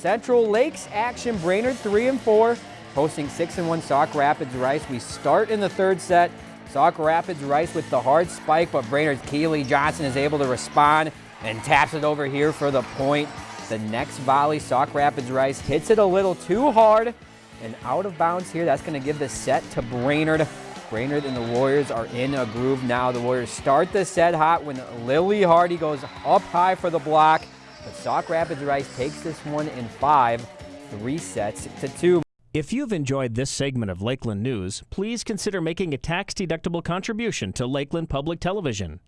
Central Lakes action, Brainerd 3 and 4, hosting 6 and 1 Sauk Rapids Rice. We start in the third set. Sauk Rapids Rice with the hard spike, but Brainerd's Keeley Johnson is able to respond and taps it over here for the point. The next volley, Sauk Rapids Rice hits it a little too hard and out of bounds here. That's going to give the set to Brainerd. Brainerd and the Warriors are in a groove now. The Warriors start the set hot when Lily Hardy goes up high for the block. But Sauk Rapids Rice takes this one in five, three sets to two. If you've enjoyed this segment of Lakeland News, please consider making a tax-deductible contribution to Lakeland Public Television.